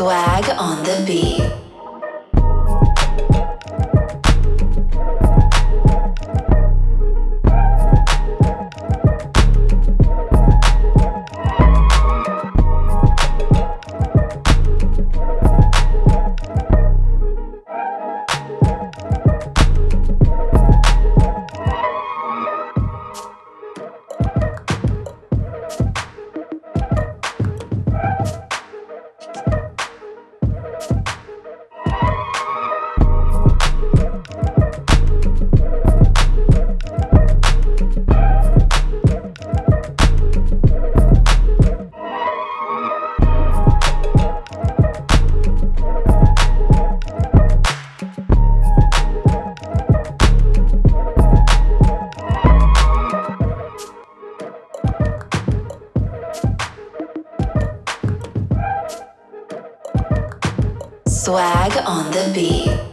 Swag on the beat. Swag on the beat.